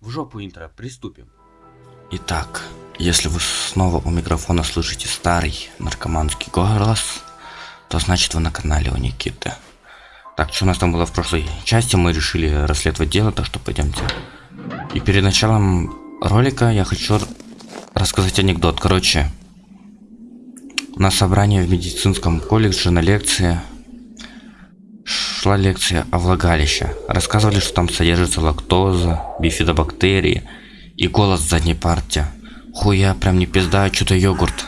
В жопу интро, приступим. Итак, если вы снова у микрофона слышите старый наркоманский голос, то значит вы на канале у Никиты. Так, что у нас там было в прошлой части? Мы решили расследовать дело, так что пойдемте. И перед началом ролика я хочу рассказать анекдот. Короче, на собрании в медицинском колледже на лекции шла лекция о влагалище. Рассказывали, что там содержится лактоза, бифидобактерии и голос задней парте. Хуя, прям не пизда, а что-то йогурт.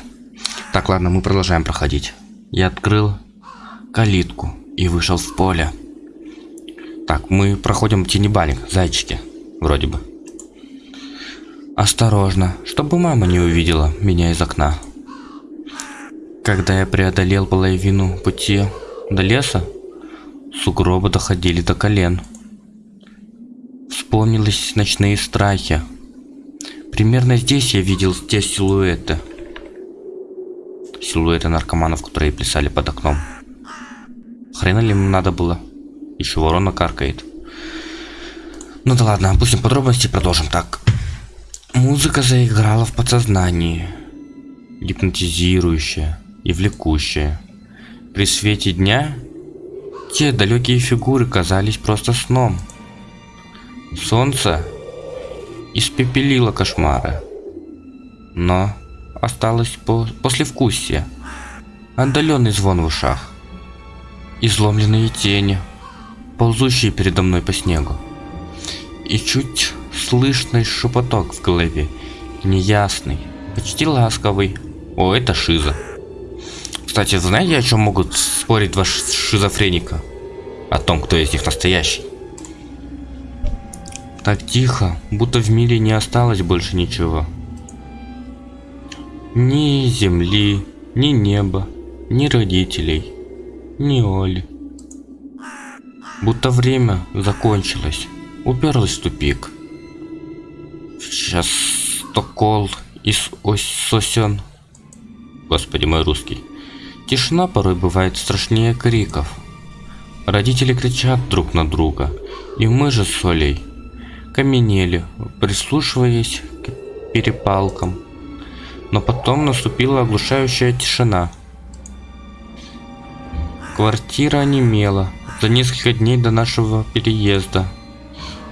Так, ладно, мы продолжаем проходить. Я открыл калитку и вышел в поле. Так, мы проходим тенебаник, зайчики, вроде бы. Осторожно, чтобы мама не увидела меня из окна. Когда я преодолел половину пути до леса, Сугробы доходили до колен. Вспомнились ночные страхи. Примерно здесь я видел те силуэты. Силуэты наркоманов, которые плясали под окном. Хрена ли им надо было? Еще ворона каркает. Ну да ладно, опустим подробности и продолжим. Так. Музыка заиграла в подсознании. Гипнотизирующая и влекущая. При свете дня те далекие фигуры казались просто сном. Солнце испепелило кошмары. Но осталось по послевкусие. Отдаленный звон в ушах. Изломленные тени, ползущие передо мной по снегу. И чуть слышный шепоток в голове. Неясный, почти ласковый. О, это шиза. Кстати, знаете, о чем могут спорить два шизофреника? О том, кто из них настоящий. Так тихо, будто в мире не осталось больше ничего. Ни земли, ни неба, ни родителей, ни Оли. Будто время закончилось, уперлось в тупик. Сейчас стокол из ось сосен. Господи мой русский. Тишина порой бывает страшнее криков. Родители кричат друг на друга, и мы же с Олей каменели, прислушиваясь к перепалкам. Но потом наступила оглушающая тишина. Квартира онемела за несколько дней до нашего переезда.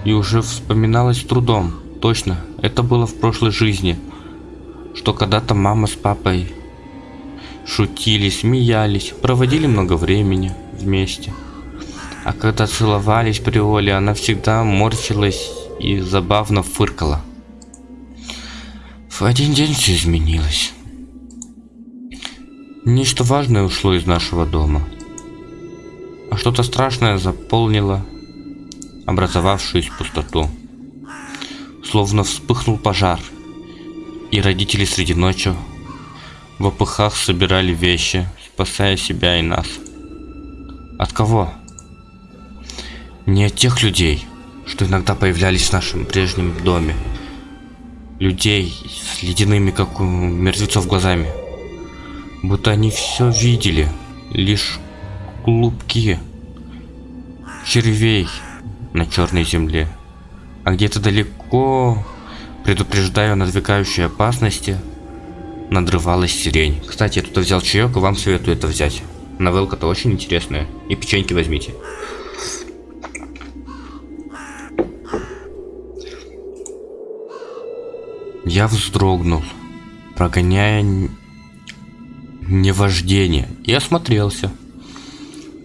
И уже вспоминалось трудом. Точно, это было в прошлой жизни. Что когда-то мама с папой шутили, смеялись, проводили много времени вместе. А когда целовались при Оле, она всегда морщилась и забавно фыркала. В один день все изменилось. Нечто важное ушло из нашего дома. А что-то страшное заполнило образовавшуюся пустоту. Словно вспыхнул пожар, и родители среди ночи в опыхах собирали вещи, спасая себя и нас. От кого? Не от тех людей, что иногда появлялись в нашем прежнем доме. Людей с ледяными, как у мертвецов, глазами. Будто они все видели, лишь клубки червей на черной земле. А где-то далеко, предупреждая о надвигающей опасности, надрывалась сирень. Кстати, я тут взял чаек, и вам советую это взять. Новелка-то очень интересная. И печеньки возьмите. Я вздрогнул, прогоняя невождение, и осмотрелся.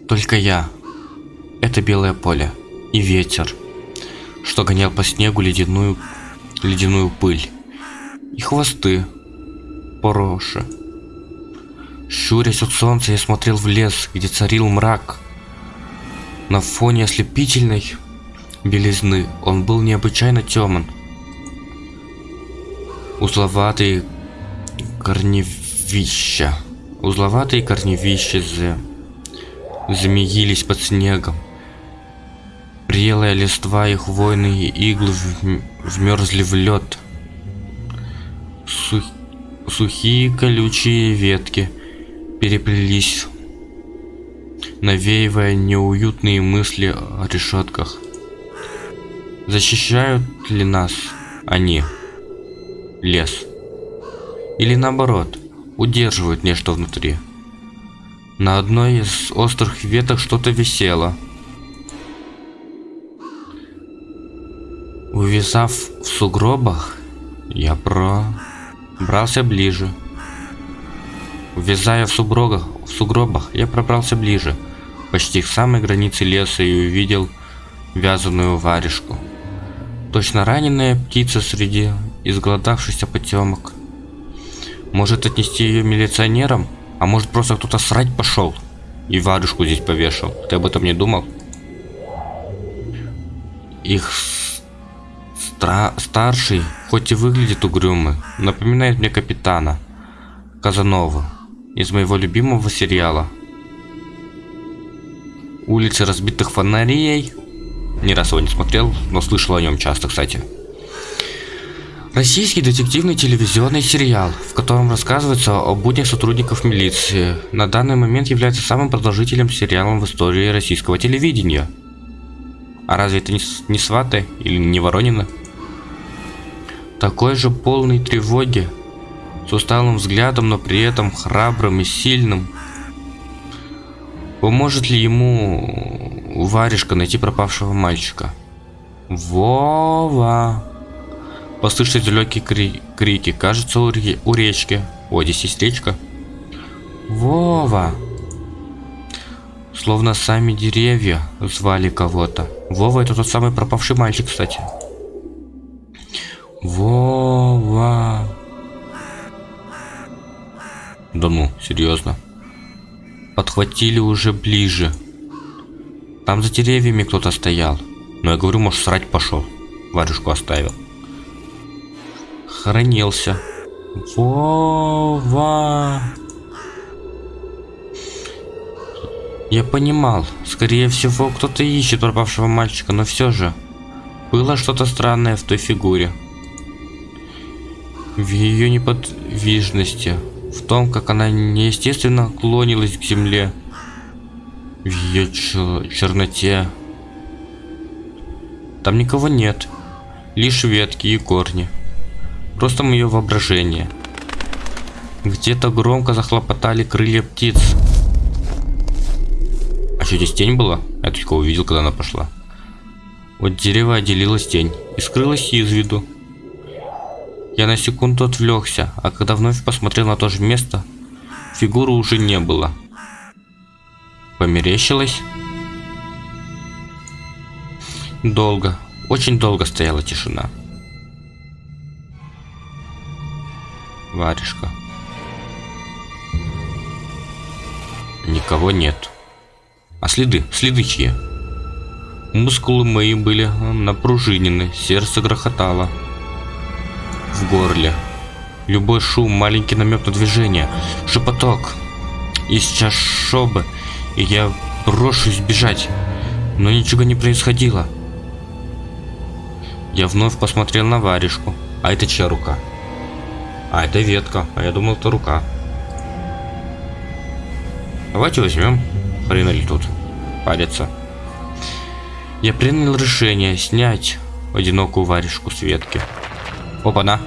Только я. Это белое поле. И ветер, что гонял по снегу ледяную, ледяную пыль. И хвосты, Пороши. Щурясь от солнца, я смотрел в лес, где царил мрак. На фоне ослепительной белизны он был необычайно темен. Узловатые корневища. Узловатые корневища за... змеились под снегом. Прелая листва и хвойные иглы вмерзли в лед. Сух сухие колючие ветки переплелись, навеивая неуютные мысли о решетках. Защищают ли нас они? Лес. Или наоборот, удерживают нечто внутри. На одной из острых веток что-то висело. Увязав в сугробах, я пробрался ближе. Увязая в сугробах, в сугробах, я пробрался ближе, почти к самой границе леса и увидел вязаную варежку. Точно раненая птица среди изголодавшихся потемок. Может отнести ее милиционерам? А может просто кто-то срать пошел и варежку здесь повешал? Ты об этом не думал? Их стра старший, хоть и выглядит угрюмый, напоминает мне капитана Казанова из моего любимого сериала. Улицы разбитых фонарей. Ни раз его не смотрел, но слышал о нем часто, кстати. Российский детективный телевизионный сериал, в котором рассказывается о буднях сотрудников милиции, на данный момент является самым продолжительным сериалом в истории российского телевидения. А разве это не, не Сваты или не Воронина? Такой же полный тревоги, с усталым взглядом, но при этом храбрым и сильным. Поможет ли ему варежка найти пропавшего мальчика? Вова! Послышались далекие кри крики. Кажется, у, ре у речки. О, здесь есть речка. Вова! Словно сами деревья звали кого-то. Вова это тот самый пропавший мальчик, кстати. Вова! Да ну, серьезно. Подхватили уже ближе. Там за деревьями кто-то стоял. Но я говорю, может, срать пошел. Варежку оставил. Хоронился. Вова. Я понимал, скорее всего, кто-то ищет пропавшего мальчика, но все же было что-то странное в той фигуре. В ее неподвижности, в том, как она неестественно клонилась к земле, в ее черноте. Там никого нет, лишь ветки и корни. Просто мое воображение. Где-то громко захлопотали крылья птиц. А что, здесь тень была? Я только увидел, когда она пошла. Вот дерево отделилась тень и скрылась из виду. Я на секунду отвлекся, а когда вновь посмотрел на то же место, фигуры уже не было. Померещилось? Долго, очень долго стояла тишина. Варежка. Никого нет. А следы? Следы чьи? Мускулы мои были напружинены, сердце грохотало. В горле. Любой шум, маленький намек на движение, шепоток. И сейчас шобы, и я брошусь бежать. Но ничего не происходило. Я вновь посмотрел на варежку. А это чья рука? А, это ветка. А я думал, это рука. Давайте возьмем. Хрена ли тут париться. Я принял решение снять одинокую варежку с ветки. Опа-на.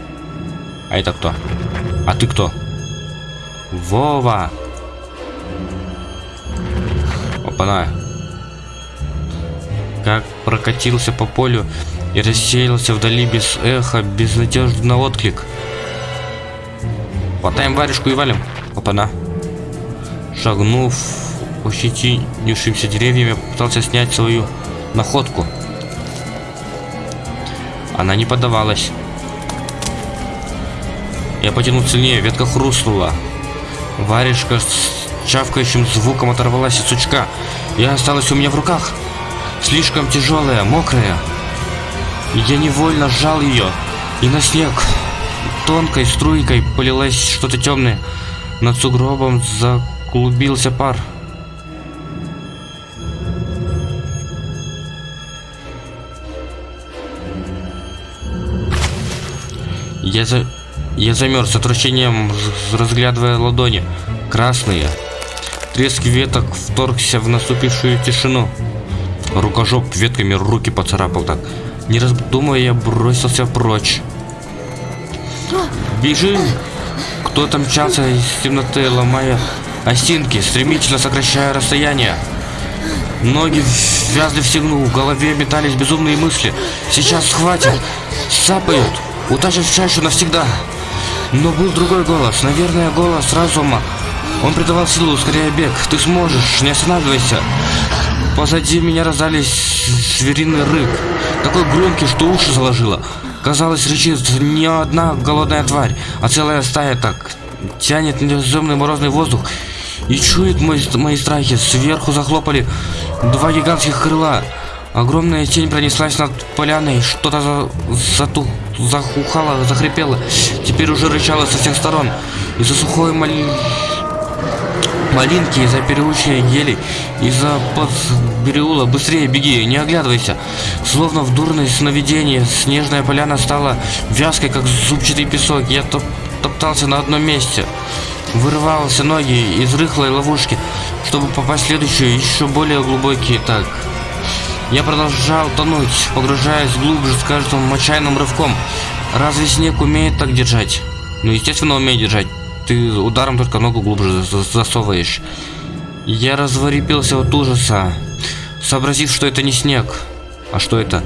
А это кто? А ты кто? Вова! Опа-на. Как прокатился по полю и рассеялся вдали без эха, безнадежный отклик. Хватаем варежку и валим. Опа-на. Шагнув ощетинившимся деревьями, пытался снять свою находку. Она не поддавалась. Я потянул сильнее, ветка хрустнула. Варежка с чавкающим звуком оторвалась от сучка и осталась у меня в руках. Слишком тяжелая, мокрая. Я невольно сжал ее и на снег тонкой струйкой полилось что-то темное. Над сугробом заклубился пар. Я за... Я замерз с отвращением, разглядывая ладони. Красные. Треск веток вторгся в наступившую тишину. Рукожоп ветками руки поцарапал так. Не раздумывая, я бросился прочь. Бежим! Кто-то мчался из темноты, ломая осинки, стремительно сокращая расстояние. Ноги вязли в снегу, в голове метались безумные мысли. Сейчас схватят, сапают, утащат в чащу навсегда. Но был другой голос, наверное, голос разума. Он придавал силу, скорее бег. Ты сможешь, не останавливайся. Позади меня раздались звериный рык. Такой громкий, что уши заложило. Казалось, рычит не одна голодная тварь, а целая стая так. Тянет неземный морозный воздух и чует мой, мои страхи. Сверху захлопали два гигантских крыла. Огромная тень пронеслась над поляной, что-то за, затух, захухало, захрипело. Теперь уже рычало со всех сторон. Из-за сухой мали... малинки, из-за переучей ели, из-за подбереула. Быстрее беги, не оглядывайся. Словно в дурное сновидение, снежная поляна стала вязкой, как зубчатый песок. Я топ топтался на одном месте. Вырывался ноги из рыхлой ловушки, чтобы попасть в следующую, еще более глубокий так. Я продолжал тонуть, погружаясь глубже с каждым отчаянным рывком. Разве снег умеет так держать? Ну, естественно, умеет держать. Ты ударом только ногу глубже засовываешь. Я разворепился от ужаса, сообразив, что это не снег. А что это?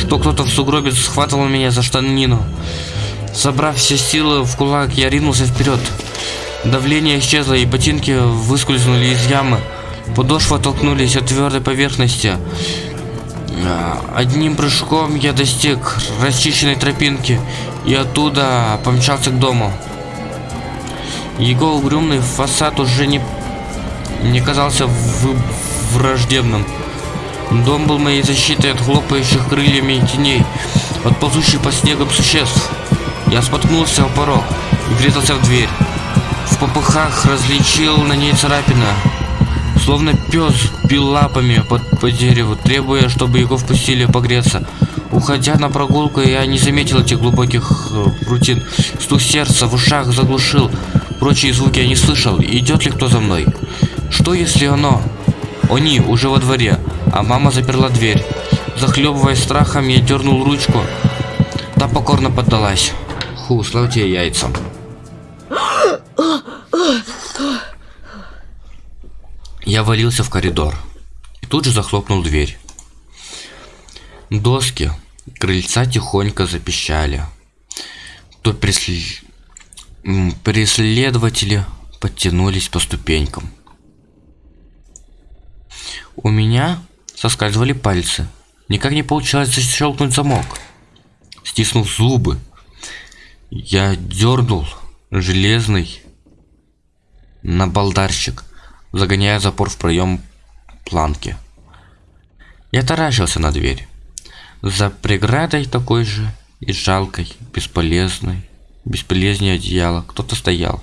Что кто-то в сугробе схватывал меня за штанину. Собрав все силы в кулак, я ринулся вперед. Давление исчезло, и ботинки выскользнули из ямы. Подошвы оттолкнулись от твердой поверхности. А, одним прыжком я достиг расчищенной тропинки и оттуда помчался к дому. Его угрюмный фасад уже не, не казался враждебным. Дом был моей защитой от хлопающих крыльями теней, от ползущих по снегам существ. Я споткнулся о порог и врезался в дверь. В попыхах различил на ней царапина. Словно пес бил лапами под, по дереву, требуя, чтобы его впустили погреться. Уходя на прогулку, я не заметил этих глубоких э, рутин. Стук сердца в ушах заглушил. Прочие звуки я не слышал. Идет ли кто за мной? Что если оно? Они уже во дворе, а мама заперла дверь. Захлебываясь страхом, я дернул ручку. Та покорно поддалась. Ху, слава тебе яйцам. Я валился в коридор и тут же захлопнул дверь. Доски крыльца тихонько запищали. То преслед... преследователи подтянулись по ступенькам. У меня соскальзывали пальцы. Никак не получалось защелкнуть замок. Стиснув зубы, я дернул железный набалдарщик загоняя запор в проем планки. Я таращился на дверь. За преградой такой же и жалкой, бесполезной, бесполезнее одеяло кто-то стоял.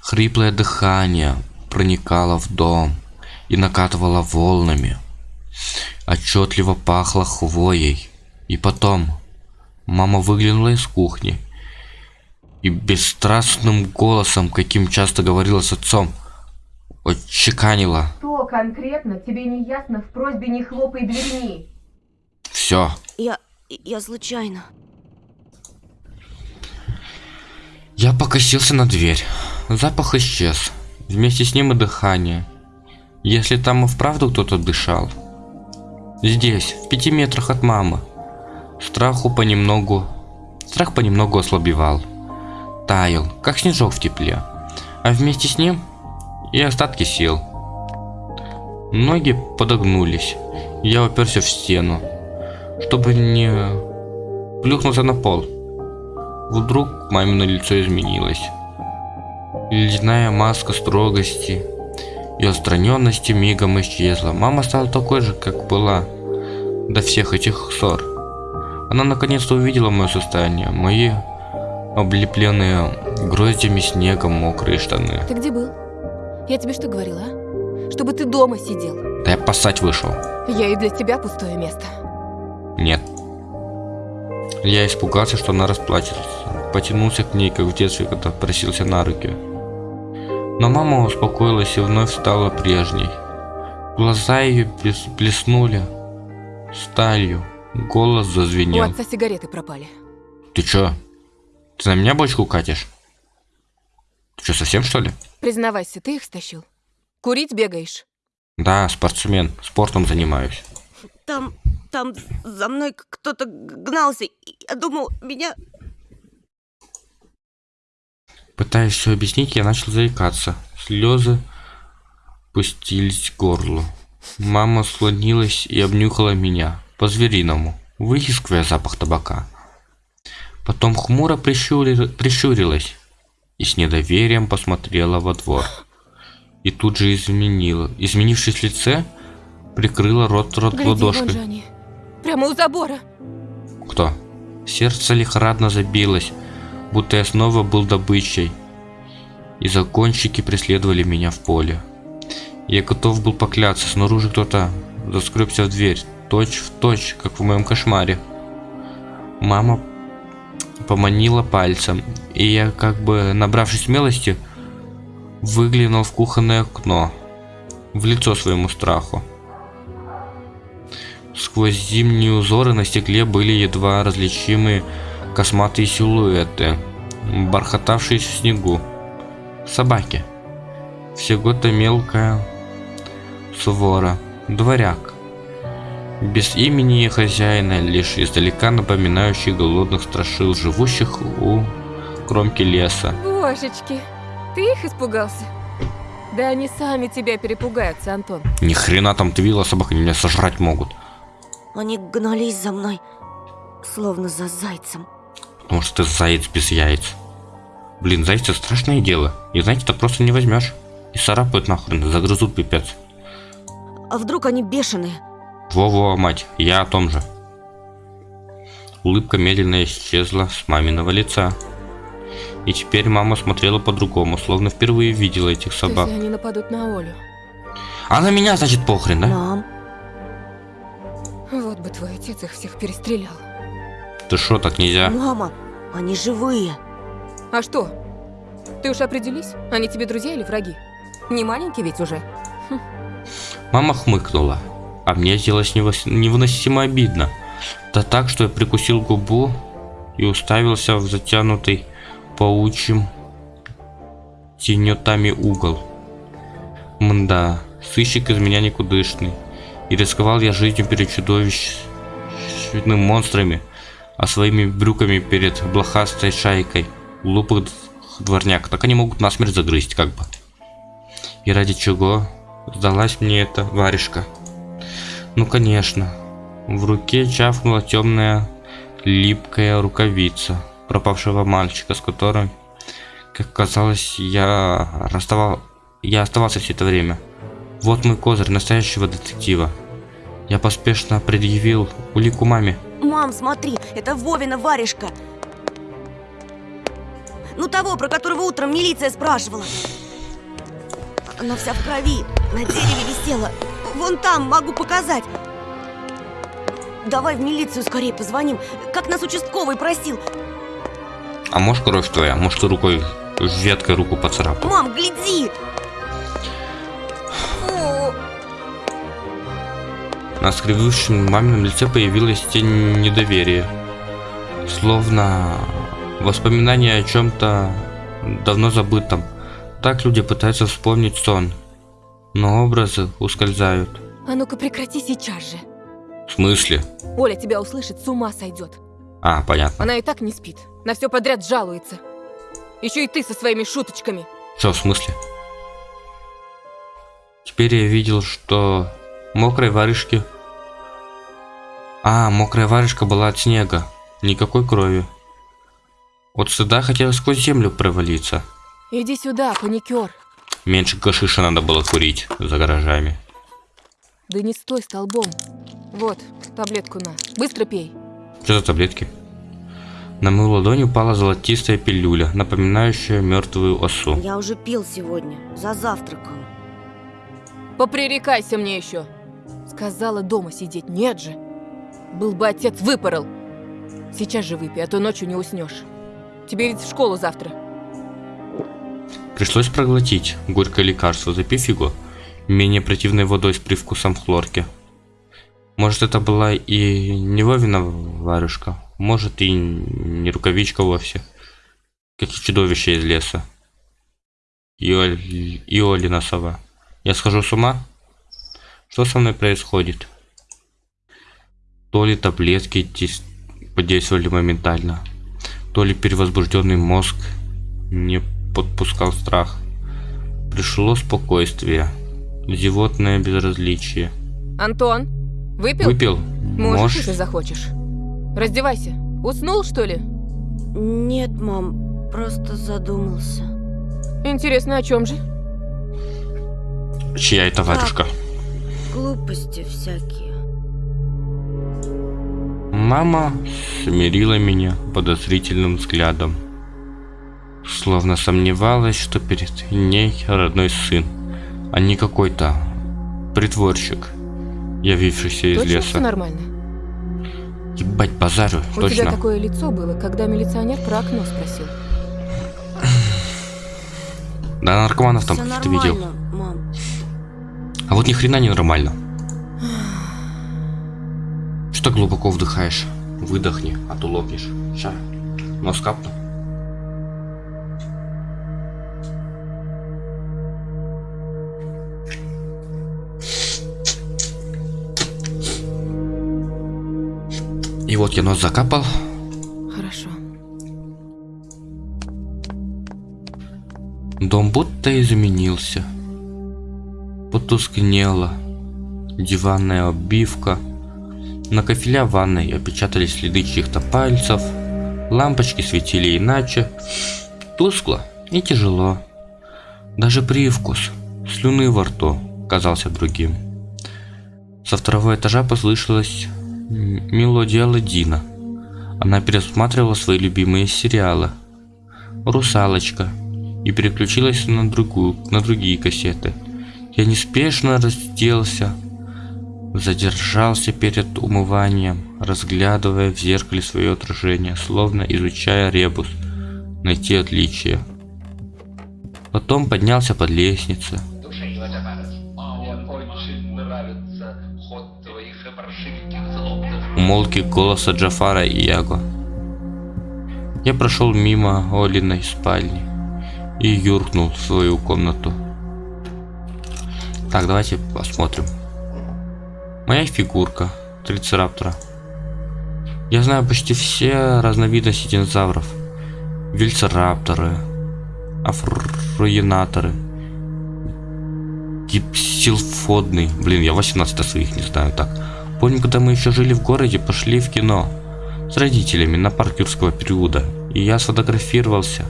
Хриплое дыхание проникало в дом и накатывало волнами. Отчетливо пахло хвоей. И потом мама выглянула из кухни и бесстрастным голосом, каким часто говорила с отцом, отчеканила. Что конкретно тебе не ясно в просьбе не хлопай дверьми? Все. Я... я случайно. Я покосился на дверь. Запах исчез. Вместе с ним и дыхание. Если там и вправду кто-то дышал. Здесь, в пяти метрах от мамы. Страху понемногу... Страх понемногу ослабевал таял, как снежок в тепле, а вместе с ним и остатки сил. Ноги подогнулись, я уперся в стену, чтобы не плюхнуться на пол. Вдруг мамино лицо изменилось. Ледяная маска строгости и отстраненности мигом исчезла. Мама стала такой же, как была до всех этих ссор. Она наконец-то увидела мое состояние, мои облепленные гроздями снегом мокрые штаны. Ты где был? Я тебе что говорила, а? Чтобы ты дома сидел. Да я поссать вышел. Я и для тебя пустое место. Нет. Я испугался, что она расплачется. Потянулся к ней, как в детстве, когда просился на руки. Но мама успокоилась и вновь стала прежней. Глаза ее блеснули. сталью. Голос У зазвенел. отца сигареты пропали. Ты чё? Ты на меня бочку катишь? Ты чё, совсем что ли? Признавайся, ты их стащил? Курить бегаешь? Да, спортсмен. Спортом занимаюсь. Там, там за мной кто-то гнался. и Я думал, меня... Пытаясь все объяснить, я начал заикаться. Слезы пустились к горлу. Мама склонилась и обнюхала меня. По-звериному, выискивая запах табака. Потом хмуро прищури- прищурилась и с недоверием посмотрела во двор. И тут же изменила. Изменившись в лице, прикрыла рот, рот Гляди, вон ладошкой. же они. Прямо у забора. Кто? Сердце лихорадно забилось, будто я снова был добычей. И закончики преследовали меня в поле. Я готов был покляться, снаружи кто-то заскребся в дверь, точь в точь, как в моем кошмаре. Мама поманила пальцем, и я, как бы набравшись смелости, выглянул в кухонное окно, в лицо своему страху. Сквозь зимние узоры на стекле были едва различимые косматые силуэты, бархатавшие в снегу. Собаки. Всего-то мелкая свора, дворяк. Без имени и хозяина, лишь издалека напоминающий голодных страшил, живущих у кромки леса. Божечки, ты их испугался? Да они сами тебя перепугаются, Антон. Ни хрена там ты видела, собак они меня сожрать могут. Они гнались за мной, словно за зайцем. Потому что ты заяц без яиц. Блин, зайцы страшное дело. И знаете, так просто не возьмешь. И царапают нахрен, загрызут пипец. А вдруг они бешеные? Во-во, мать, я о том же. Улыбка медленно исчезла с маминого лица. И теперь мама смотрела по-другому, словно впервые видела этих собак. Если они нападут на Олю. А на меня, значит, похрен, да? Мам, Вот бы твой отец их всех перестрелял. Ты шо, так нельзя? мама, они живые. А что? Ты уж определись, они тебе друзья или враги? Не маленький ведь уже. Мама хмыкнула, а мне сделалось невыносимо обидно. Да так, что я прикусил губу и уставился в затянутый паучьим тенетами угол. Мда, сыщик из меня никудышный. И рисковал я жизнью перед чудовищными монстрами, а своими брюками перед блохастой шайкой глупых дворняк. Так они могут насмерть загрызть, как бы. И ради чего сдалась мне эта варежка? Ну, конечно. В руке чавкнула темная липкая рукавица пропавшего мальчика, с которым, как казалось, я расставал... я оставался все это время. Вот мой козырь настоящего детектива. Я поспешно предъявил улику маме. Мам, смотри, это Вовина варежка. Ну того, про которого утром милиция спрашивала. Она вся в крови, на дереве висела. Вон там, могу показать. Давай в милицию скорее позвоним, как нас участковый просил. А может кровь твоя? Может ты рукой веткой руку поцарапал? Мам, гляди! На скривившем мамином лице появилась тень недоверия. Словно воспоминание о чем-то давно забытом. Так люди пытаются вспомнить сон. Но образы ускользают. А ну-ка прекрати сейчас же. В смысле? Оля тебя услышит, с ума сойдет. А, понятно. Она и так не спит. На все подряд жалуется. Еще и ты со своими шуточками. Что, в смысле? Теперь я видел, что мокрой варежки... А, мокрая варежка была от снега. Никакой крови. От стыда хотелось сквозь землю провалиться. Иди сюда, паникер. Меньше гашиша надо было курить за гаражами. Да не стой столбом. Вот, таблетку на. Быстро пей. Что за таблетки? На мою ладонь упала золотистая пилюля, напоминающая мертвую осу. Я уже пил сегодня, за завтраком. Попререкайся мне еще. Сказала дома сидеть, нет же. Был бы отец, выпорол. Сейчас же выпей, а то ночью не уснешь. Тебе ведь в школу завтра. Пришлось проглотить горькое лекарство, запив его менее противной водой с привкусом хлорки. Может, это была и не Вовина варюшка, может, и не рукавичка вовсе, как и чудовище из леса. И, Оль... и Олина сова. Я схожу с ума? Что со мной происходит? То ли таблетки подействовали моментально, то ли перевозбужденный мозг не подпускал страх. Пришло спокойствие, зевотное безразличие. Антон, выпил? Выпил? Можешь, Можешь? если захочешь. Раздевайся. Уснул, что ли? Нет, мам, просто задумался. Интересно, о чем же? Чья это варюшка? Глупости всякие. Мама смирила меня подозрительным взглядом. Словно сомневалась, что перед ней родной сын, а не какой-то притворщик, явившийся из Точно все леса. нормально? Ебать, базарю, У тебя точно. такое лицо было, когда милиционер про окно спросил. Да наркоманов там Всё каких-то видел. мам. А вот ни хрена не нормально. Что глубоко вдыхаешь? Выдохни, а то лопнешь. Ща, нос капну. Вот я нос закапал. Хорошо. Дом будто изменился. Потускнела. Диванная обивка. На кафеля ванной опечатались следы чьих-то пальцев. Лампочки светили иначе. Тускло и тяжело. Даже привкус слюны во рту казался другим. Со второго этажа послышалась м, мелодия Аладдина. Она пересматривала свои любимые сериалы. «Русалочка», и переключилась на другую, на другие кассеты. Я неспешно разделся, задержался перед умыванием, разглядывая в зеркале свое отражение, словно изучая ребус, найти отличия. Потом поднялся под лестницу. Умолки голоса Джафара и Яго. Я прошел мимо Олиной спальни и юркнул в свою комнату. Так, давайте посмотрим. Моя фигурка трицераптора. Я знаю почти все разновидности динозавров. Вельцерапторы, афроенаторы, гипсилфодный. Блин, я 18 своих не знаю так. Помню, когда мы еще жили в городе, пошли в кино с родителями на парк юрского периода. И я сфотографировался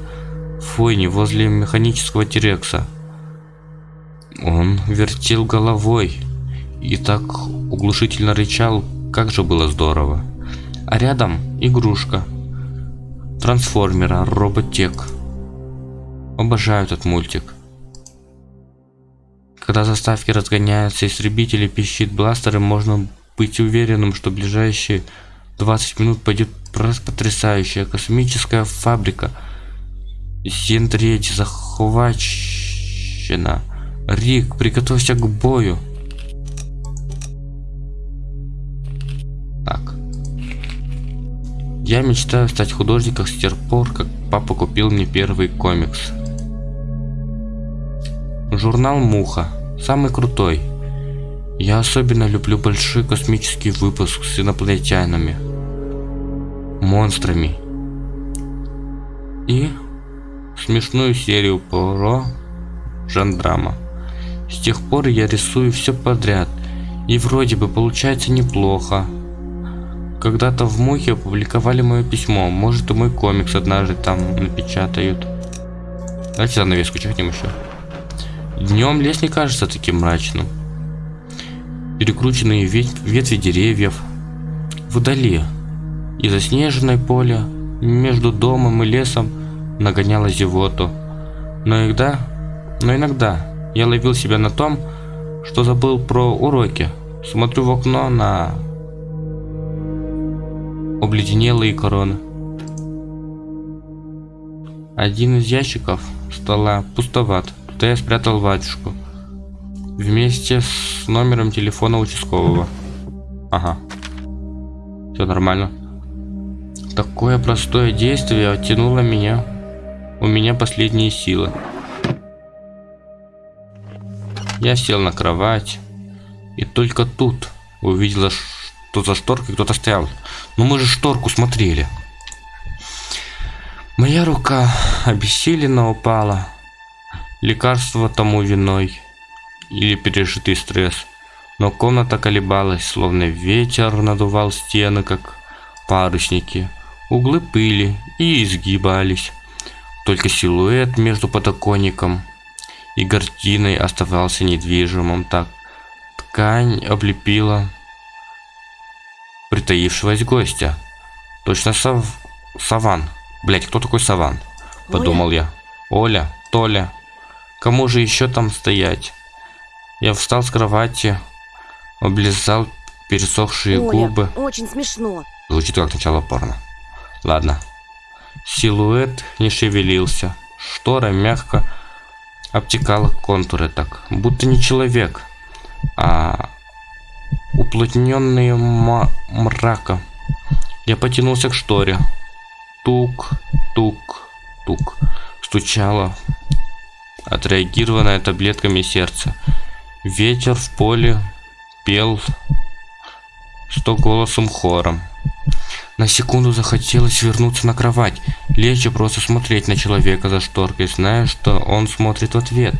в фойне возле механического Тирекса. Он вертел головой и так углушительно рычал, как же было здорово. А рядом игрушка. Трансформера, Роботек. Обожаю этот мультик. Когда заставки разгоняются, истребители пищит бластеры, можно быть уверенным, что ближайшие 20 минут пойдет просто потрясающая космическая фабрика. Зендредь захвачена. Рик, приготовься к бою. Так. Я мечтаю стать художником с тех пор, как папа купил мне первый комикс. Журнал «Муха». Самый крутой. Я особенно люблю большой космический выпуск с инопланетянами. Монстрами. И смешную серию про жандрама. С тех пор я рисую все подряд. И вроде бы получается неплохо. Когда-то в Мухе опубликовали мое письмо. Может и мой комикс однажды там напечатают. Давайте занавеску чихнем еще. Днем лес не кажется таким мрачным. Перекрученные ве- ветви деревьев. Вдали. И заснеженное поле между домом и лесом нагоняло зевоту. Но иногда, но иногда я ловил себя на том, что забыл про уроки. Смотрю в окно на обледенелые короны. Один из ящиков стола пустоват. Туда я спрятал батюшку. Вместе с номером телефона участкового. Ага. Все нормально. Такое простое действие оттянуло меня. У меня последние силы. Я сел на кровать. И только тут увидела, что за шторкой кто-то стоял. Ну мы же шторку смотрели. Моя рука обессиленно упала. Лекарство тому виной. Или пережитый стресс. Но комната колебалась, словно ветер надувал стены, как парусники. Углы пыли и изгибались. Только силуэт между подоконником и гардиной оставался недвижимым так. Ткань облепила притаившегося гостя. Точно сав... Саван. Блять, кто такой Саван? Подумал я. Оля, Толя. Кому же еще там стоять? Я встал с кровати, облизал пересохшие Оля, губы. очень смешно. Звучит как начало порно. Ладно. Силуэт не шевелился. Штора мягко обтекала контуры так, будто не человек, а уплотненные мрака. Я потянулся к шторе. Тук, тук, тук. Стучало, отреагированное таблетками сердце. Ветер в поле пел сто голосом хором. На секунду захотелось вернуться на кровать, лечь и просто смотреть на человека за шторкой, зная, что он смотрит в ответ.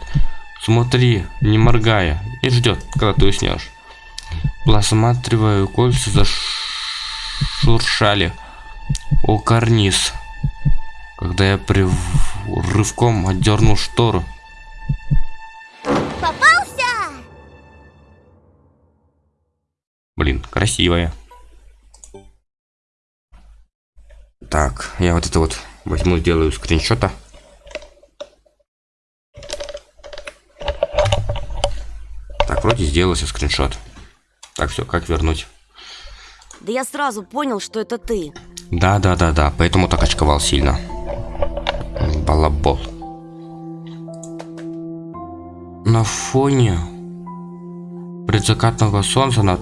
Смотри, не моргая, и ждет, когда ты уснешь. Просматриваю кольца зашуршали о карниз. Когда я при рывком отдернул штору, Попался! Блин, красивая. Так, я вот это вот возьму, сделаю скриншота. Так, вроде сделался скриншот. Так, все, как вернуть? Да я сразу понял, что это ты. Да, да, да, да, поэтому так очковал сильно. Балабол. На фоне предзакатного солнца над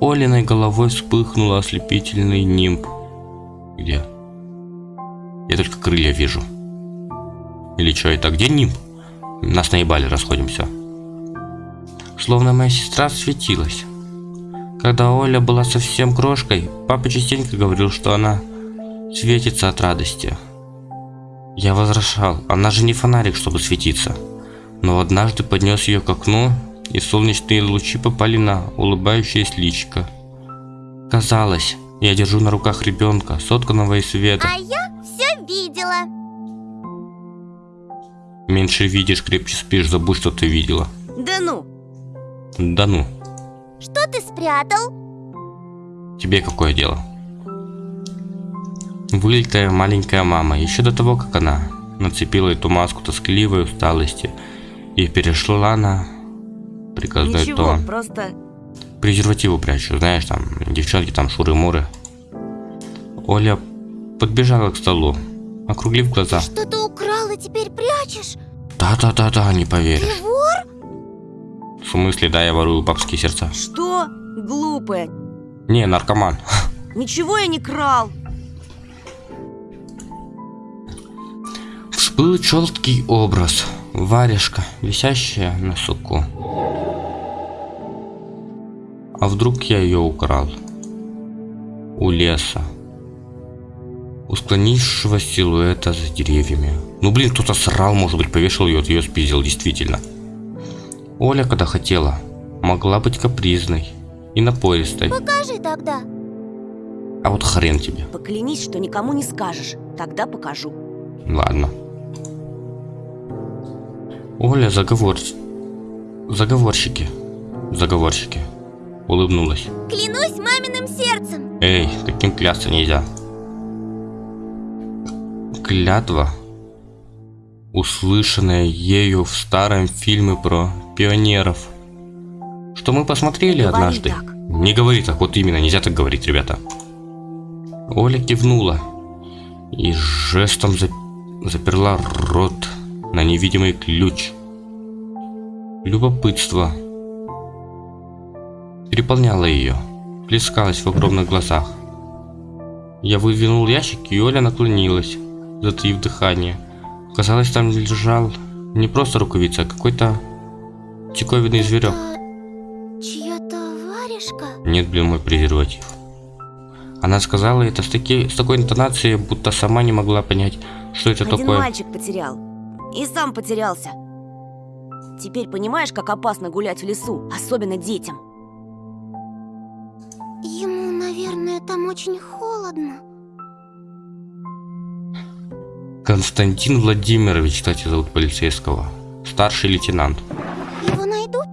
Олиной головой вспыхнул ослепительный нимб. Где? Я только крылья вижу. Или что это? Где нимб? Нас наебали, расходимся. Словно моя сестра светилась. Когда Оля была совсем крошкой, папа частенько говорил, что она светится от радости. Я возражал, она же не фонарик, чтобы светиться. Но однажды поднес ее к окну, и солнечные лучи попали на улыбающееся личико. Казалось, я держу на руках ребенка, сотканного из света. А я все видела. Меньше видишь, крепче спишь, забудь, что ты видела. Да ну, Да ну, Что ты спрятал? тебе какое дело? Вылитая маленькая мама, еще до того, как она нацепила эту маску тоскливой усталости и перешла на приказной ничего, тон. просто... презервативы прячу, знаешь, там, девчонки там шуры-муры. Оля подбежала к столу, округлив глаза. Что-то украл и теперь прячешь? Да-да-да-да, не поверишь. Ты вор? В смысле, да, я ворую бабские сердца. Что? Глупая. Не, наркоман. Ничего я не крал. Всплыл четкий образ. Варежка, висящая на суку. А вдруг я ее украл? У леса. У склонившего силуэта за деревьями. Ну блин, кто-то срал, может быть, повешал ее, ее спиздил, действительно. Оля, когда хотела, могла быть капризной и напористой. Покажи тогда. А вот хрен тебе. Поклянись, что никому не скажешь. Тогда покажу. Ладно. Оля заговор... Заговорщики. Заговорщики. Улыбнулась. Клянусь маминым сердцем. Эй, таким клясться нельзя. Клятва, услышанная ею в старом фильме про пионеров. Что мы посмотрели Говори однажды. так. Не говори так, вот именно, нельзя так говорить, ребята. Оля кивнула и жестом за- заперла рот на невидимый ключ. Любопытство переполняла ее, плескалась в огромных глазах. Я выдвинул ящик, и Оля наклонилась, затаив дыхание. Казалось, там лежал не просто рукавица, а какой-то диковинный зверек. Чья-то варежка? Нет, блин, мой презерватив. Она сказала это с, таки, с такой интонацией, будто сама не могла понять, что это Один такое. мальчик потерял. И сам потерялся. Теперь понимаешь, как опасно гулять в лесу, особенно детям. Ему, наверное, там очень холодно. Константин Владимирович, кстати, зовут полицейского. Старший лейтенант. Его найдут?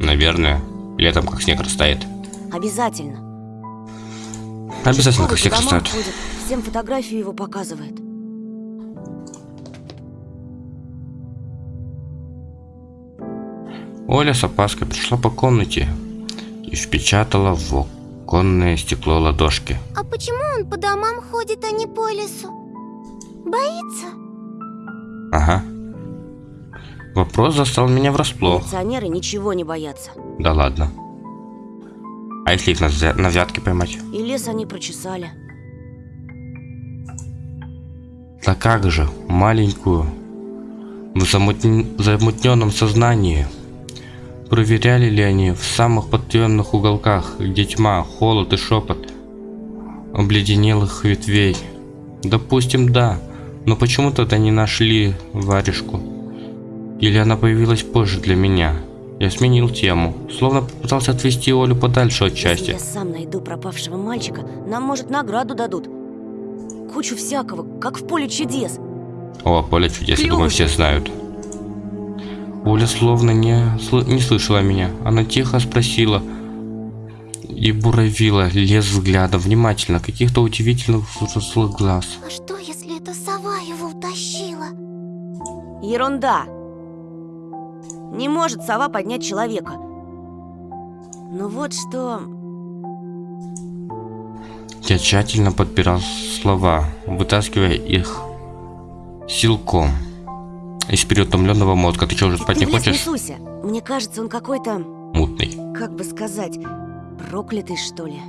Наверное. Летом как снег растает. Обязательно. Обязательно как снег растает. ходит, всем фотографию его показывает. Оля с опаской пришла по комнате и впечатала в оконное стекло ладошки. А почему он по домам ходит, а не по лесу? Боится? Ага. Вопрос застал меня врасплох. Милиционеры ничего не боятся. Да ладно. А если их на, на взятки поймать? И лес они прочесали. Да как же, маленькую, в замутн- замутненном сознании. Проверяли ли они в самых потаенных уголках, где тьма, холод и шепот обледенелых ветвей? Допустим, да, но почему тогда не нашли варежку? Или она появилась позже для меня? Я сменил тему, словно попытался отвести Олю подальше от Если счастья. я сам найду пропавшего мальчика, нам, может, награду дадут. Кучу всякого, как в поле чудес. О, поле чудес, я Клёвый. думаю, все знают. Оля словно не, сл- не слышала меня. Она тихо спросила и буравила лес взглядом внимательно, каких-то удивительных взрослых глаз. А что, если это сова его утащила? Ерунда. Не может сова поднять человека. Ну вот что... Я тщательно подбирал слова, вытаскивая их силком из переутомленного мозга. Ты что, уже спать Ты не хочешь? суйся. Мне кажется, он какой-то, Мутный. как бы сказать, проклятый, что ли.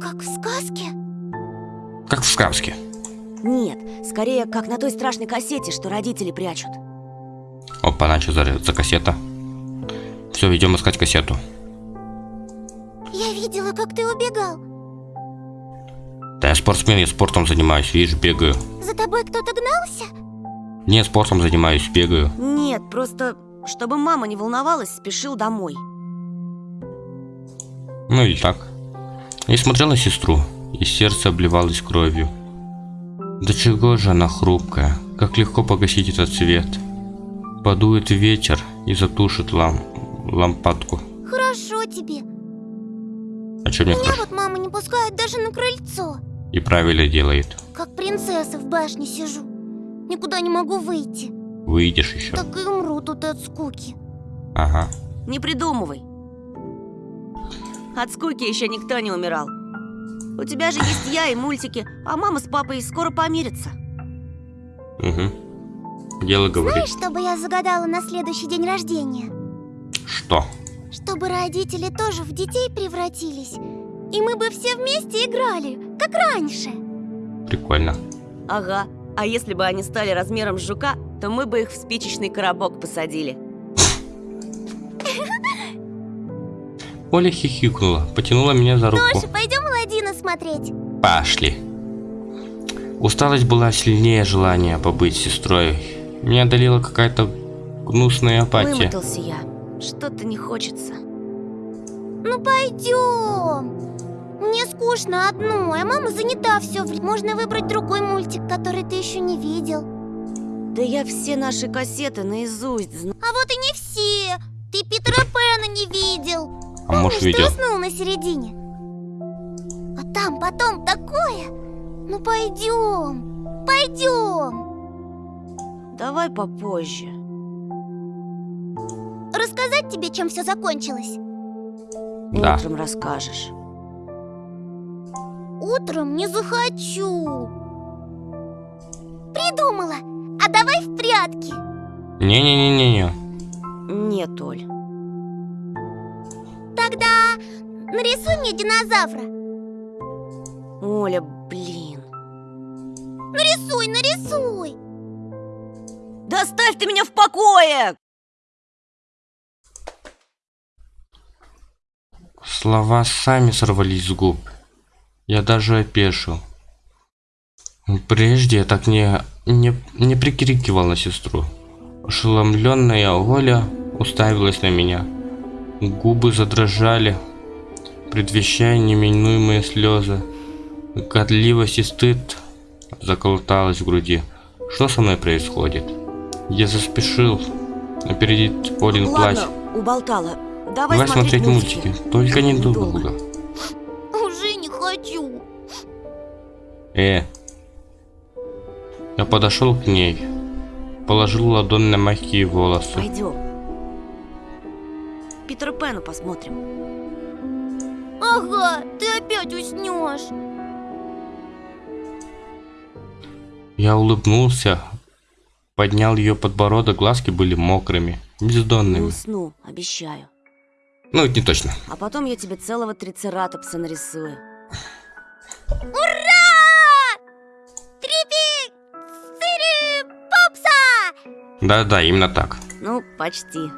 Как в сказке? Как в сказке. Нет, скорее, как на той страшной кассете, что родители прячут. Опа, начал за, за кассета. Все, идем искать кассету. Я видела, как ты убегал. Да я спортсмен, я спортом занимаюсь, видишь, бегаю. За тобой кто-то гнался? Не, спортом занимаюсь, бегаю. Нет, просто, чтобы мама не волновалась, спешил домой. Ну или так. И смотрел на сестру, и сердце обливалось кровью. Да чего же она хрупкая, как легко погасить этот свет. Подует ветер и затушит лам... лампадку. Хорошо тебе. А что мне Меня хорошо? вот мама не пускает даже на крыльцо. И правильно делает. Как принцесса в башне сижу. Никуда не могу выйти. Выйдешь еще. Так и умру тут от скуки. Ага. Не придумывай. От скуки еще никто не умирал. У тебя же есть я и мультики, а мама с папой скоро помирятся. Угу. Дело говорит. Знаешь, что бы я загадала на следующий день рождения? Что? Чтобы родители тоже в детей превратились. И мы бы все вместе играли, как раньше. Прикольно. Ага. А если бы они стали размером с жука, то мы бы их в спичечный коробок посадили. Оля хихикнула, потянула меня за руку. Тоша, пойдем Аладдина смотреть. Пошли. Усталость была сильнее желания побыть сестрой. Меня одолела какая-то гнусная апатия. Вымотался я. Что-то не хочется. Ну пойдем. Мне скучно одной, а мама занята все время. Можно выбрать другой мультик, который ты еще не видел. Да я все наши кассеты наизусть знаю. А вот и не все. Ты Питера Пэна не видел. А может видел? ты уснул на середине? А там потом такое. Ну пойдем, пойдем. Давай попозже. Рассказать тебе, чем все закончилось? Да. Утром расскажешь. Утром не захочу. Придумала. А давай в прятки. Не-не-не-не-не. Нет, Оль. Тогда нарисуй мне динозавра. Оля, блин. Нарисуй, нарисуй. Да оставь ты меня в покое! Слова сами сорвались с губ. Я даже опешил. Прежде я так не, не, не прикрикивал на сестру. Ошеломленная Оля уставилась на меня. Губы задрожали, предвещая неминуемые слезы. Годливость и стыд заколоталась в груди. Что со мной происходит? Я заспешил опередить Олин плач. Ладно, уболтала. Давай, Давай смотреть мультики. Только недолго. Уже не хочу. Э. Я подошел к ней, положил ладонь на мягкие волосы. Пойдем. Питера Пэна посмотрим. Ага, ты опять уснешь. Я улыбнулся, поднял ее подбородок, глазки были мокрыми, Не бездонными. усну, обещаю. Ну, это не точно. А потом я тебе целого трицератопса нарисую. Трипи! Цири! Попса! Да-да, именно так. Ну, почти.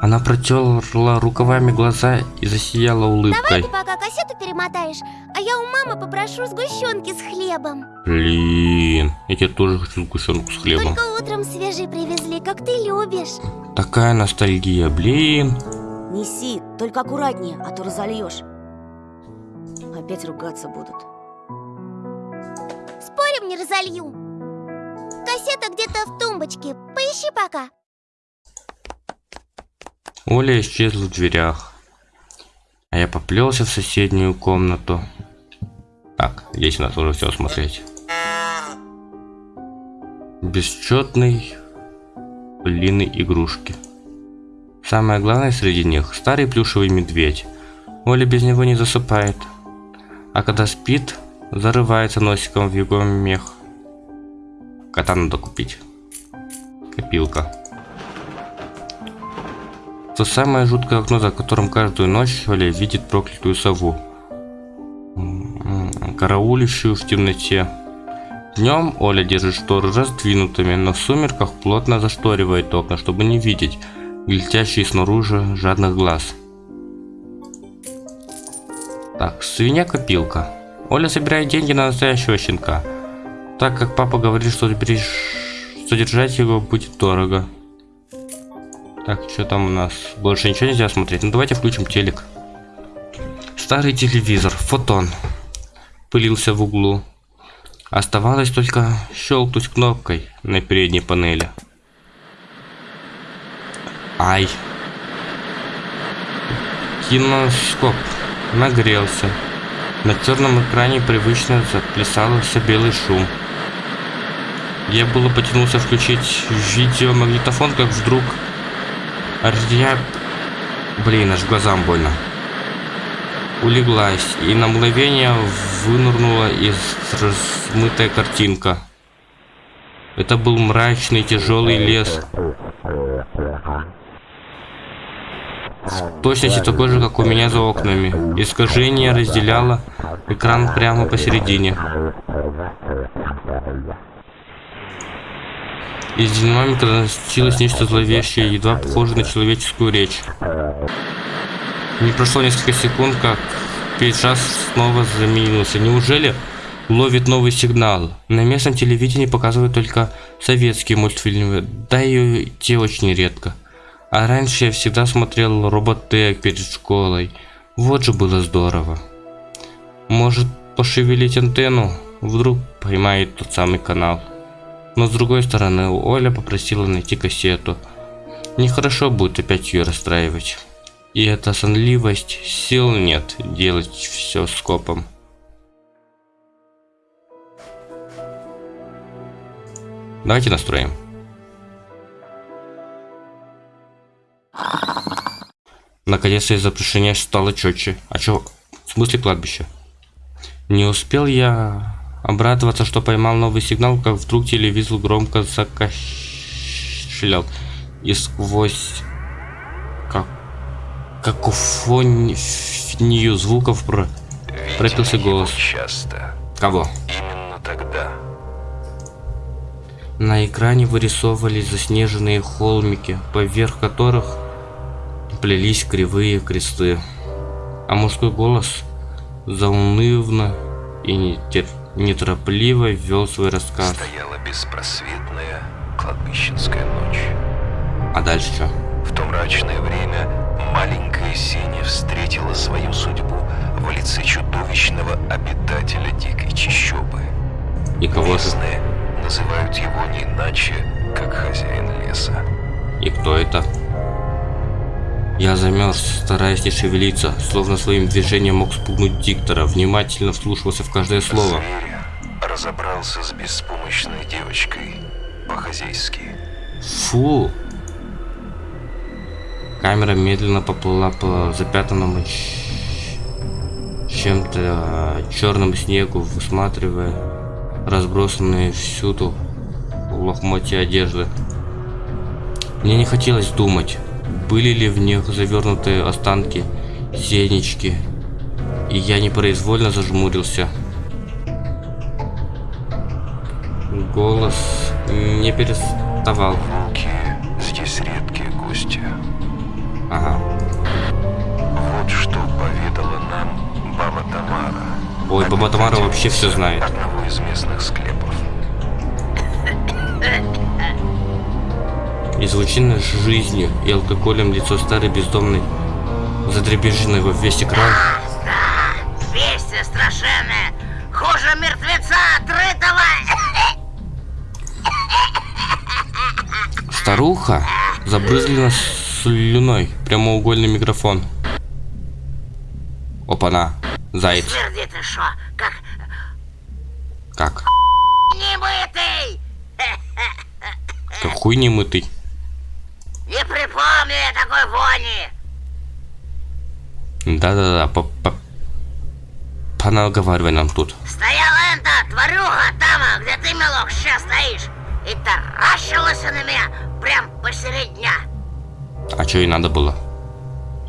Она протерла рукавами глаза и засияла Давай улыбкой. ты пока кассету перемотаешь, а я у мамы попрошу сгущенки с хлебом. Блин, я тебе тоже хочу сгущенку с хлебом. Только утром свежий привезли, как ты любишь. Такая ностальгия, блин. Неси, только аккуратнее, а то разольешь. Опять ругаться будут. Спорим, не разолью. Кассета где-то в тумбочке. Поищи пока. Оля исчезла в дверях. А я поплелся в соседнюю комнату. Так, здесь у нас уже все смотреть. Бесчетный длинной игрушки. Самое главное среди них старый плюшевый медведь. Оля без него не засыпает. А когда спит, зарывается носиком в его мех. Кота надо купить. Копилка. То самое жуткое окно, за которым каждую ночь Оля видит проклятую сову. М, Караулищую в темноте. Днем Оля держит шторы раздвинутыми, но в сумерках плотно зашторивает окна, чтобы не видеть глядящие снаружи жадных глаз. Так, свинья-копилка. Оля собирает деньги на настоящего щенка, так как папа говорит, что берешь- содержать его будет дорого. Так, что там у нас? Больше ничего нельзя смотреть. Ну давайте включим телек. Старый телевизор, фотон. Пылился в углу. Оставалось только щелкнуть кнопкой на передней панели. Ай. Киноскоп нагрелся. На черном экране привычно заплясался белый шум. Я было потянулся включить видеомагнитофон, как вдруг я... Блин, аж глазам больно. Улеглась, и на мгновение вынырнула из размытая картинка. Это был мрачный тяжелый лес. В точности такой же, как у меня за окнами. Искажение разделяло экран прямо посередине. Из динамика доносилось нечто зловещее, едва похожее на человеческую речь. Не прошло несколько секунд, как пейджаж снова заменился. Неужели ловит новый сигнал? На местном телевидении показывают только советские мультфильмы, да и те очень редко. А раньше я всегда смотрел Роботек перед школой. Вот же было здорово. Может пошевелить антенну? Вдруг поймает тот самый канал. Но с другой стороны, Оля попросила найти кассету. Нехорошо будет опять ее расстраивать. И эта сонливость, сил нет делать все скопом. Давайте настроим. Наконец-то изображение стало четче. А чё? В смысле кладбище? Не успел я обрадоваться, что поймал новый сигнал, как вдруг телевизор громко закашлял. И сквозь какофонию звуков про... пропился голос. часто. Кого? Именно тогда. На экране вырисовывались заснеженные холмики, поверх которых плелись кривые кресты. А мужской голос заунывно и нетер- неторопливо вел свой рассказ. Стояла беспросветная кладбищенская ночь. А дальше что? В то мрачное время маленькая Сеня встретила свою судьбу в лице чудовищного обитателя дикой чащобы. И кого? Местные называют его не иначе, как хозяин леса. И кто это? Я замерз, стараясь не шевелиться, словно своим движением мог спугнуть диктора, внимательно вслушивался в каждое слово. Зверя разобрался с беспомощной девочкой по-хозяйски. Фу! Камера медленно поплыла по запятанному чем-то черному снегу, высматривая разбросанные всюду лохмотья одежды. Мне не хотелось думать, были ли в них завернутые останки сенечки, и я непроизвольно зажмурился. Голос не переставал. Волки здесь редкие гости. Ага. Вот что поведала нам баба Тамара. Ой, баба Тамара вообще все знает. Одного из местных склепов. Излученное жизнью и алкоголем лицо старой бездомной, задребеженной во весь экран, Вести страшенные! Хуже мертвеца отрытого! старуха забрызгана слюной прямоугольный микрофон. Опана, заяц, Тверди ты шо, как как? немытый! Как хуй не мытый. Не такой вони! Да-да-да, по по понаговаривай нам тут. Стояла эта тварюга там, где ты, мелок, сейчас стоишь, и таращилась на меня прям посередь дня. А что ей надо было?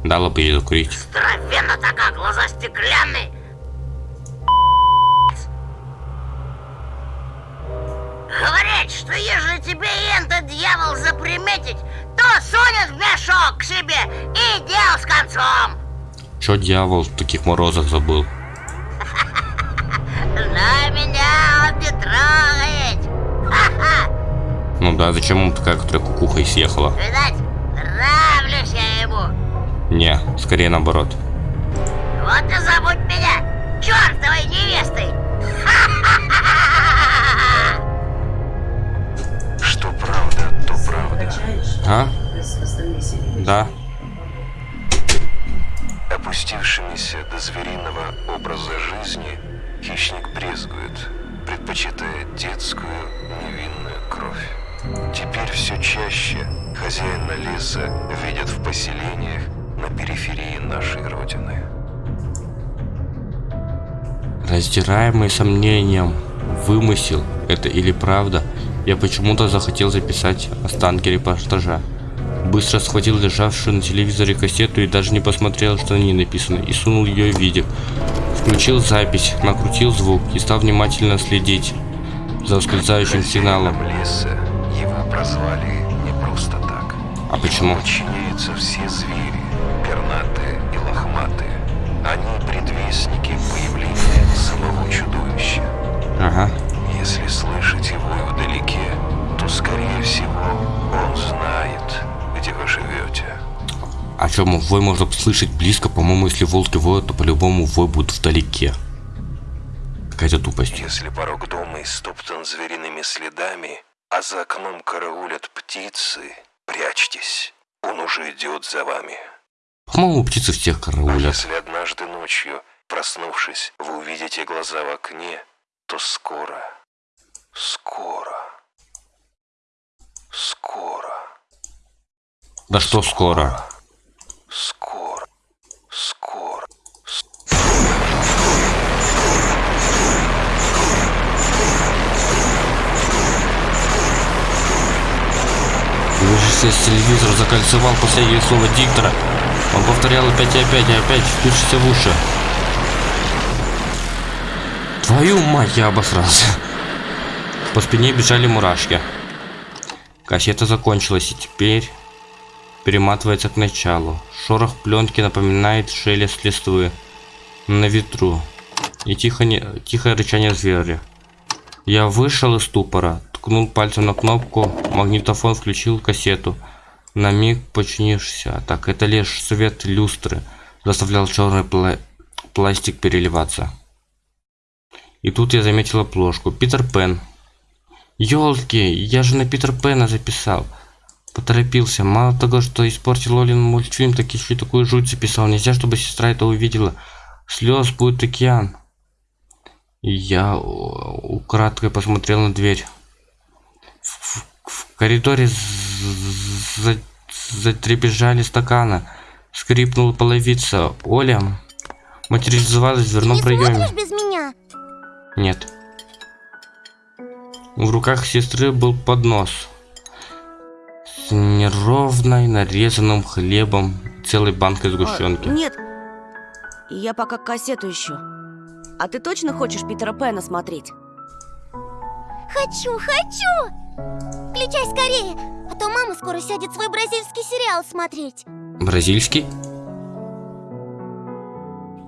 Дала бы ей закурить. Здоровенно такая, глаза стеклянные. Говорят, что если тебе этот дьявол заприметить, то сунет в мешок к себе и дел с концом. Чё дьявол в таких морозах забыл? На меня он не трогает. Ну да, зачем ему такая, которая кукухой съехала? Видать, нравлюсь я ему. Не, скорее наоборот. Вот и забудь меня чертовой невестой. А? Да. Опустившимися до звериного образа жизни, хищник брезгует, предпочитая детскую невинную кровь. Теперь все чаще хозяина леса видят в поселениях на периферии нашей родины. Раздираемый сомнением, вымысел это или правда, я почему-то захотел записать останки репортажа. Быстро схватил лежавшую на телевизоре кассету и даже не посмотрел, что на ней написано, и сунул ее в видео. Включил запись, накрутил звук и стал внимательно следить за ускользающим сигналом. Леса его прозвали не просто так. А почему? Подчиняются все звери, пернатые и лохматые. Они предвестники появления самого чудовища. Ага. Если слышать его вдалеке, то, скорее всего, он знает, где вы живете. А чем вой можно слышать близко, по-моему, если волки воют, то по-любому вой будет вдалеке. Какая-то тупость. Если порог дома истоптан звериными следами, а за окном караулят птицы, прячьтесь, он уже идет за вами. По-моему, птицы всех А караулят. если однажды ночью, проснувшись, вы увидите глаза в окне, то скоро, скоро, скоро, Да что скоро? скоро, скоро. Выживший телевизор закольцевал последнее слово диктора Он повторял опять и опять, и опять, впившись в уши. Твою мать, я обосрался. По спине бежали мурашки. Кассета закончилась, и теперь перематывается к началу. Шорох пленки напоминает шелест листвы на ветру и тихо не... тихое рычание зверя. Я вышел из ступора, ткнул пальцем на кнопку, магнитофон включил кассету. На миг починившийся, так это лишь свет люстры заставлял черный пла... пластик переливаться. И тут я заметил обложку. Питер Пен. Ёлки, я же на Питер Пена записал. Поторопился. Мало того, что испортил Олин мультфильм, так еще и такую жуть записал. Нельзя, чтобы сестра это увидела. Слез будет океан. И я у- украдкой посмотрел на дверь. В, в- в коридоре з- за- затрепежали стаканы. Скрипнула половица. Оля материализовалась в дверном проеме. Нет. В руках сестры был поднос с неровной нарезанным хлебом и целой банкой сгущенки. А, нет. Я пока кассету ищу. А ты точно хочешь Питера Пэна смотреть? Хочу, хочу! Включай скорее, а то мама скоро сядет свой бразильский сериал смотреть. Бразильский?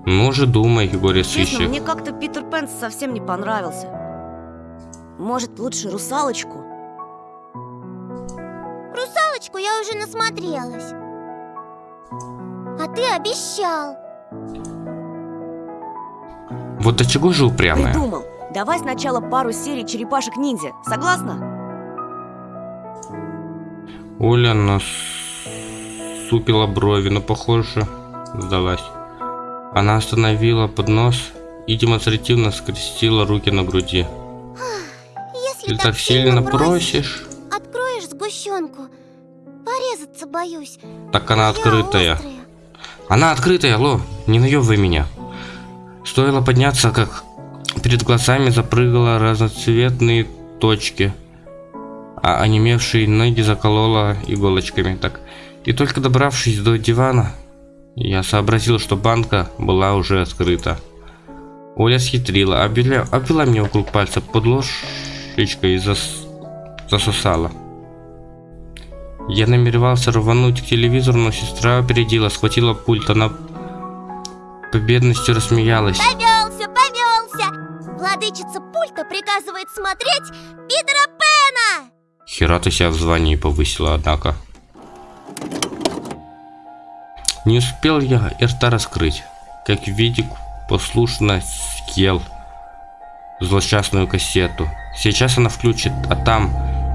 Ну же думай, Честно, сыщик. мне как-то Питер Пен совсем не понравился. Может, лучше русалочку? Русалочку я уже насмотрелась. А ты обещал. Вот до чего же упрямая? Придумал. Давай сначала пару серий черепашек-ниндзя. Согласна? Оля насупила брови, но, похоже, сдалась. Она остановила поднос и демонстративно скрестила руки на груди. Если Ты так сильно просишь, просишь, Откроешь сгущенку. Порезаться боюсь. так она Я открытая. острая. Она открытая, алло, не наебывай меня. Стоило подняться, как перед глазами запрыгала разноцветные точки, а онемевшие ноги заколола иголочками. Так, и только добравшись до дивана, я сообразил, что банка была уже открыта. Оля схитрила, обвела, обвела меня вокруг пальца под ложечкой и зас- засосала. Я намеревался рвануть к телевизору, но сестра опередила, схватила пульт, она победностью рассмеялась. Повелся, повелся! Владычица пульта приказывает смотреть Питера Пэна! Хера ты себя в звании повысила, однако. Не успел я и рта раскрыть, как Видик послушно съел злосчастную кассету. Сейчас она включит, а там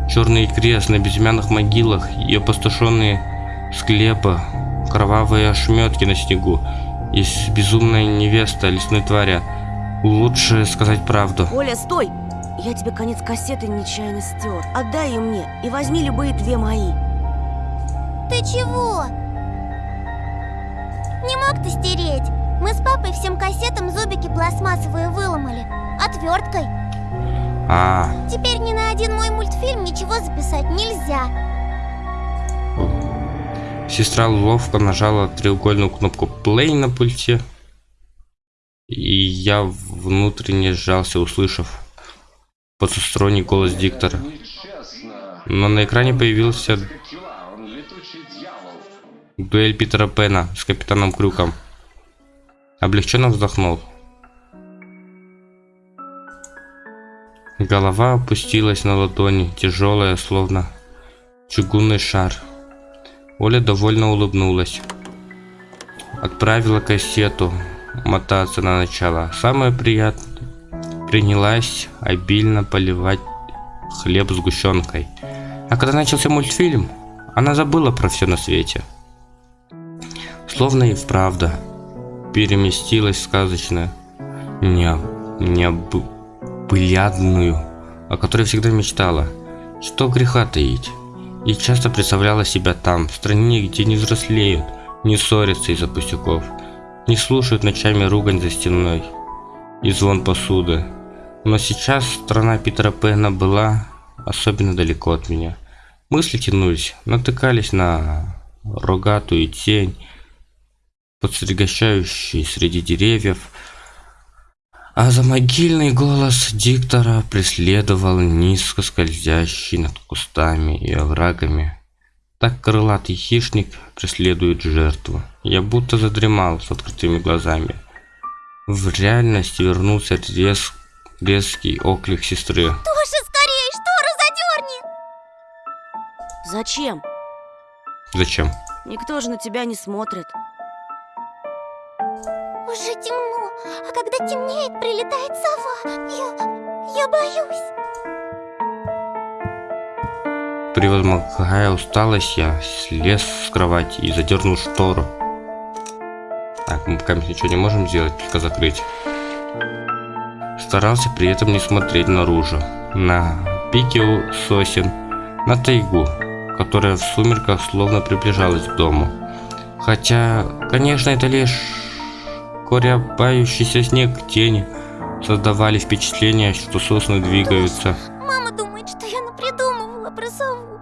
черный крест на безымянных могилах и опустошенные склепы, кровавые ошметки на снегу и безумная невеста лесной твари. Лучше сказать правду. Оля, стой! Я тебе конец кассеты нечаянно стер. Отдай ее мне и возьми любые две мои. Ты чего? Не мог ты стереть? Мы с папой всем кассетам зубики пластмассовые выломали. Отверткой. А, Теперь ни на один мой мультфильм ничего записать нельзя. Сестра ловко нажала треугольную кнопку play на пульте. И я внутренне сжался, услышав потусторонний голос диктора. Но на экране появился дуэль Питера Пена с капитаном Крюком. Облегченно вздохнул. Голова опустилась на ладони, тяжелая, словно чугунный шар. Оля довольно улыбнулась. Отправила кассету мотаться на начало. Самое приятное. Принялась обильно поливать хлеб сгущенкой. А когда начался мультфильм, она забыла про все на свете. Словно и вправду переместилась в сказочную, не, необылядную, о которой всегда мечтала. Что греха таить. И часто представляла себя там, в стране, где не взрослеют, не ссорятся из-за пустяков, не слушают ночами ругань за стеной и звон посуды. Но сейчас страна Питера Пэна была особенно далеко от меня. Мысли тянулись, натыкались на рогатую тень, подстригащающий среди деревьев, а за могильный голос диктора преследовал низко скользящий над кустами и оврагами. Так крылатый хищник преследует жертву. Я будто задремал с открытыми глазами. В реальность вернулся рез... резкий оклик сестры. Тоша, скорее, штору задерни! Зачем? Зачем? Никто же на тебя не смотрит. Уже темно, а когда темнеет, прилетает сова. Я... я боюсь. Превозмогая усталость, я слез с кровати и задернул штору. Так, мы пока ничего не можем сделать, только закрыть. Старался при этом не смотреть наружу, на пике у сосен, на тайгу, которая в сумерках словно приближалась к дому. Хотя, конечно, это лишь корябающийся снег тени создавали впечатление, что сосны двигаются. Мама думает, что я напридумывала про сову.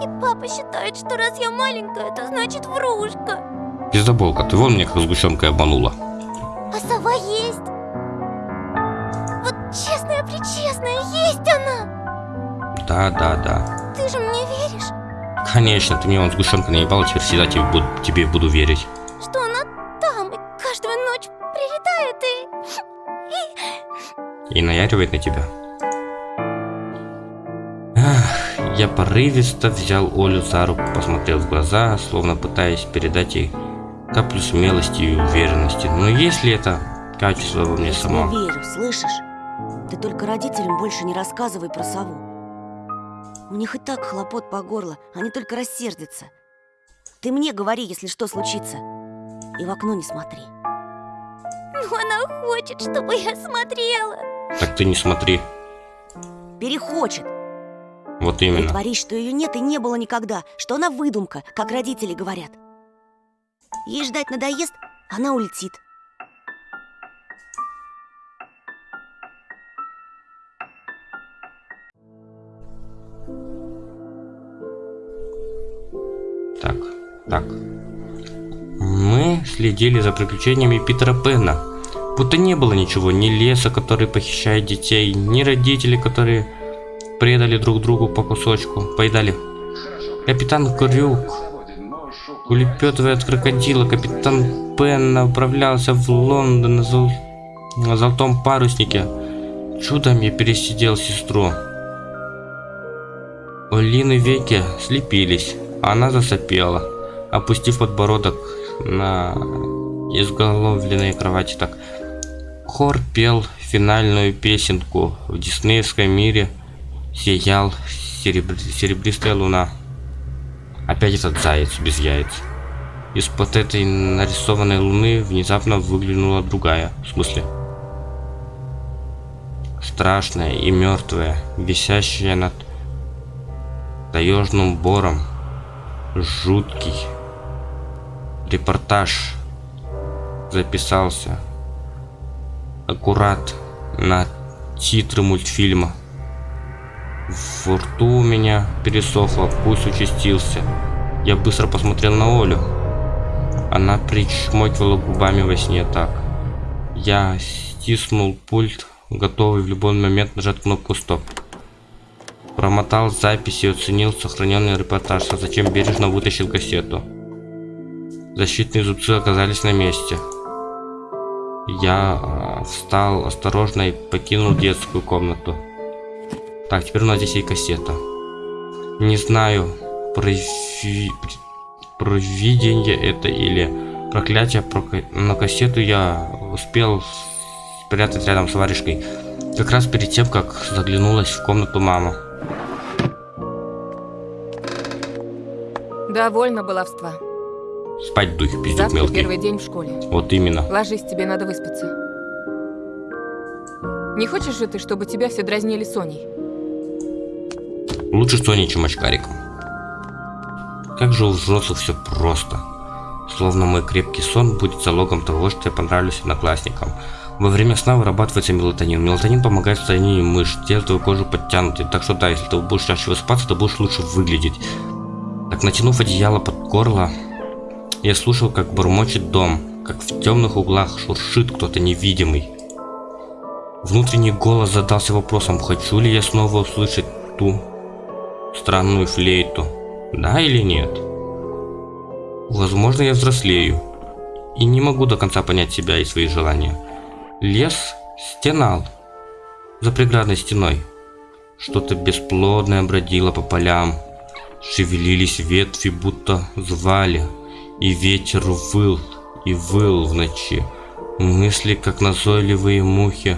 И папа считает, что раз я маленькая, то значит врушка. Пиздоболка, ты вон мне как сгущенкой обманула. А сова есть. Вот честная-причестная, есть она. Да, да, да. Ты же мне веришь, Конечно, ты мне вон сгущенка наебала, теперь всегда тебе буду, тебе буду верить. И... Наяривает на тебя. Ах, я порывисто взял Олю за руку, посмотрел в глаза, словно пытаясь передать ей каплю смелости и уверенности. Но есть ли это качество во мне Я тебе самом? верю, слышишь? Ты только родителям больше не рассказывай про сову. У них и так хлопот по горло, они только рассердятся. Ты мне говори, если что случится. И в окно не смотри. Ну, она хочет, чтобы я смотрела. Так ты не смотри. Перехочет. Вот именно. Притворись, что ее нет и не было никогда, что она выдумка, как родители говорят. Ей ждать надоест, она улетит. Так, так. Мы следили за приключениями Питера Пэна. Будто не было ничего, ни леса, который похищает детей, ни родителей, которые предали друг другу по кусочку, поедали. Капитан Крюк, улепетывая от крокодила, капитан Пен направлялся в Лондон на, зол- на золотом паруснике. Чудом я пересидел сестру. Олины веки слепились, а она засопела, опустив подбородок на изголовленной кровати так. Хор пел финальную песенку. В диснеевском мире сиял серебр- серебристая луна. Опять этот заяц без яиц. Из-под этой нарисованной луны внезапно выглянула другая. В смысле? Страшная и мертвая, висящая над таежным бором. Жуткий. Репортаж записался. Аккурат на титры мультфильма. Во рту у меня пересохло, пульс участился. Я быстро посмотрел на Олю. Она причмокивала губами во сне так. Я стиснул пульт, готовый в любой момент нажать кнопку стоп. Промотал записи и оценил сохраненный репортаж, а затем бережно вытащил кассету. Защитные зубцы оказались на месте. Я э, встал осторожно и покинул детскую комнату. Так, теперь у нас здесь есть кассета. Не знаю, прови... провидение это или проклятие, прока- но кассету я успел спрятать рядом с варежкой. Как раз перед тем, как заглянулась в комнату мама. Довольно баловства. Спать дух, пиздюк Завтра мелкий. первый день в школе. Вот именно. Ложись, тебе надо выспаться. Не хочешь же ты, чтобы тебя все дразнили Соней? Лучше Соней, чем очкариком. Как же у взрослых все просто. Словно мой крепкий сон будет залогом того, что я понравлюсь одноклассникам. Во время сна вырабатывается мелатонин. Мелатонин помогает состоянию мышц, делает твою кожу подтянутой. Так что да, если ты будешь чаще высыпаться, ты будешь лучше выглядеть. Так, натянув одеяло под горло, Я слушал, как бормочет дом, как в темных углах шуршит кто-то невидимый. Внутренний голос задался вопросом, хочу ли я снова услышать ту странную флейту, да или нет. Возможно, я взрослею и не могу до конца понять себя и свои желания. Лес стенал за преградной стеной. Что-то бесплодное бродило по полям. Шевелились ветви, будто звали, и ветер выл и выл в ночи. Мысли, как назойливые мухи,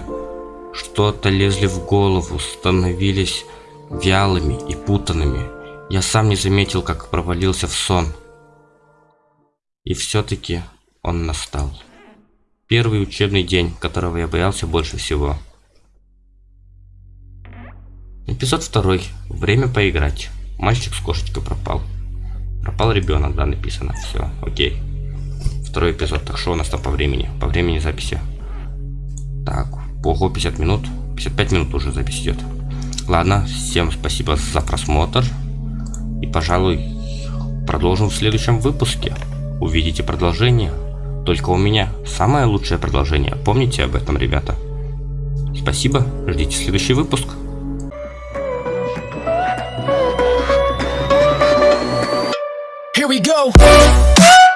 что-то лезли в голову, становились вялыми и путанными. Я сам не заметил, как провалился в сон. И все-таки он настал. Первый учебный день, которого я боялся больше всего. Эпизод второй. Время поиграть. Мальчик с кошечкой пропал. Пропал ребенок, да, написано. Все, окей. Второй эпизод. Так что у нас там по времени? По времени записи. Так, ого, 50 минут. 55 минут уже запись идет. Ладно, всем спасибо за просмотр. И, пожалуй, продолжим в следующем выпуске. Увидите продолжение. Только у меня самое лучшее продолжение. Помните об этом, ребята. Спасибо, ждите следующий выпуск. Here we go.